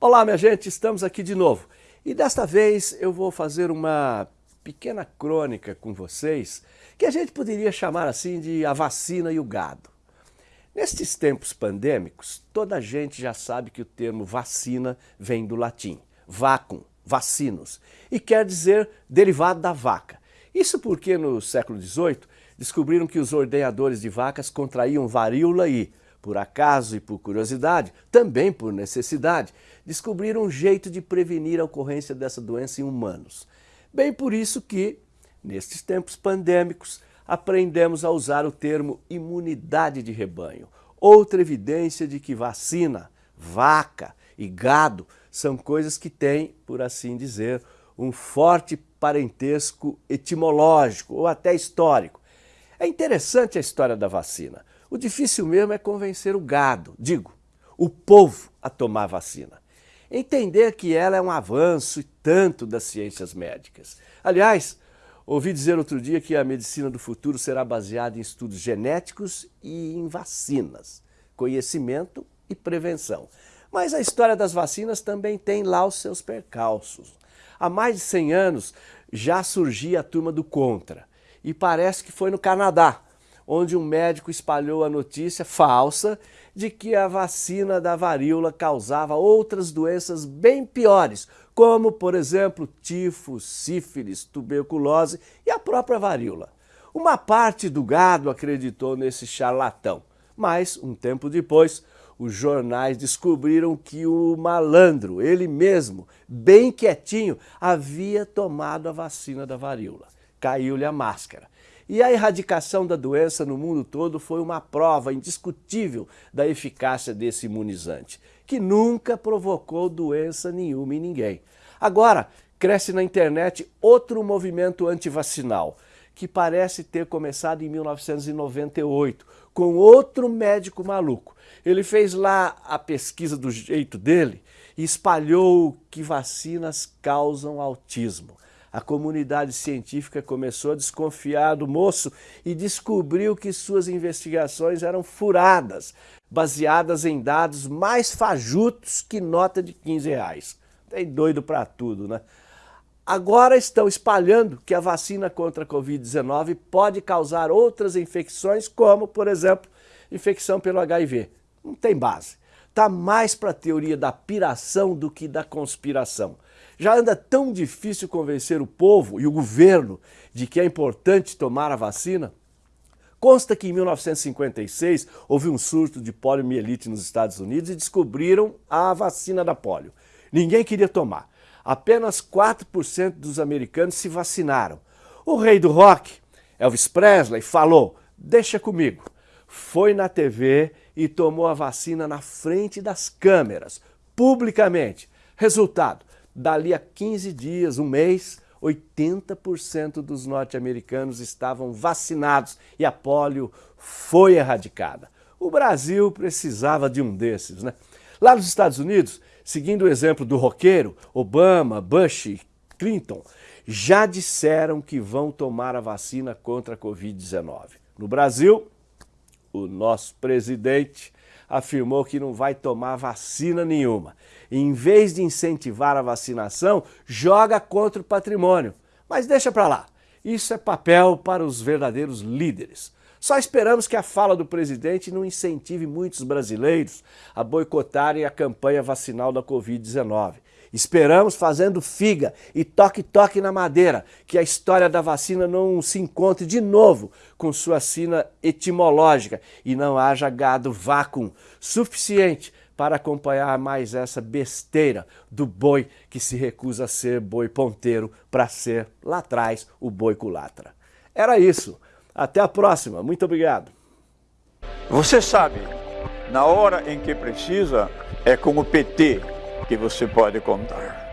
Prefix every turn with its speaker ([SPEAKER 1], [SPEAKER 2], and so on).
[SPEAKER 1] Olá, minha gente, estamos aqui de novo. E desta vez eu vou fazer uma pequena crônica com vocês, que a gente poderia chamar assim de a vacina e o gado. Nestes tempos pandêmicos, toda a gente já sabe que o termo vacina vem do latim, vacum, vacinos, e quer dizer derivado da vaca. Isso porque no século XVIII descobriram que os ordenhadores de vacas contraíam varíola e, por acaso e por curiosidade, também por necessidade, descobriram um jeito de prevenir a ocorrência dessa doença em humanos. Bem por isso que, nestes tempos pandêmicos, aprendemos a usar o termo imunidade de rebanho, outra evidência de que vacina, vaca e gado são coisas que têm, por assim dizer, um forte parentesco etimológico ou até histórico. É interessante a história da vacina. O difícil mesmo é convencer o gado, digo, o povo a tomar vacina. Entender que ela é um avanço e tanto das ciências médicas. Aliás, ouvi dizer outro dia que a medicina do futuro será baseada em estudos genéticos e em vacinas, conhecimento e prevenção. Mas a história das vacinas também tem lá os seus percalços. Há mais de 100 anos já surgia a turma do contra. E parece que foi no Canadá, onde um médico espalhou a notícia falsa de que a vacina da varíola causava outras doenças bem piores, como, por exemplo, tifo, sífilis, tuberculose e a própria varíola. Uma parte do gado acreditou nesse charlatão, mas, um tempo depois, os jornais descobriram que o malandro, ele mesmo, bem quietinho, havia tomado a vacina da varíola. Caiu-lhe a máscara. E a erradicação da doença no mundo todo foi uma prova indiscutível da eficácia desse imunizante, que nunca provocou doença nenhuma em ninguém. Agora, cresce na internet outro movimento antivacinal, que parece ter começado em 1998, com outro médico maluco. Ele fez lá a pesquisa do jeito dele e espalhou que vacinas causam autismo. A comunidade científica começou a desconfiar do moço e descobriu que suas investigações eram furadas, baseadas em dados mais fajutos que nota de 15 reais. Tem doido para tudo, né? Agora estão espalhando que a vacina contra a Covid-19 pode causar outras infecções, como, por exemplo, infecção pelo HIV. Não tem base. Está mais para a teoria da piração do que da conspiração. Já anda tão difícil convencer o povo e o governo de que é importante tomar a vacina? Consta que em 1956 houve um surto de poliomielite nos Estados Unidos e descobriram a vacina da polio. Ninguém queria tomar apenas 4% dos americanos se vacinaram. O rei do rock, Elvis Presley, falou, deixa comigo. Foi na TV e tomou a vacina na frente das câmeras, publicamente. Resultado, dali a 15 dias, um mês, 80% dos norte-americanos estavam vacinados e a polio foi erradicada. O Brasil precisava de um desses, né? Lá nos Estados Unidos, seguindo o exemplo do roqueiro, Obama, Bush Clinton, já disseram que vão tomar a vacina contra a Covid-19. No Brasil, o nosso presidente afirmou que não vai tomar vacina nenhuma. em vez de incentivar a vacinação, joga contra o patrimônio. Mas deixa para lá. Isso é papel para os verdadeiros líderes. Só esperamos que a fala do presidente não incentive muitos brasileiros a boicotarem a campanha vacinal da Covid-19. Esperamos fazendo figa e toque-toque na madeira, que a história da vacina não se encontre de novo com sua sina etimológica e não haja gado vácuo suficiente para acompanhar mais essa besteira do boi que se recusa a ser boi ponteiro para ser lá atrás o boi culatra. Era isso. Até a próxima. Muito obrigado.
[SPEAKER 2] Você sabe, na hora em que precisa, é com o PT que você pode contar.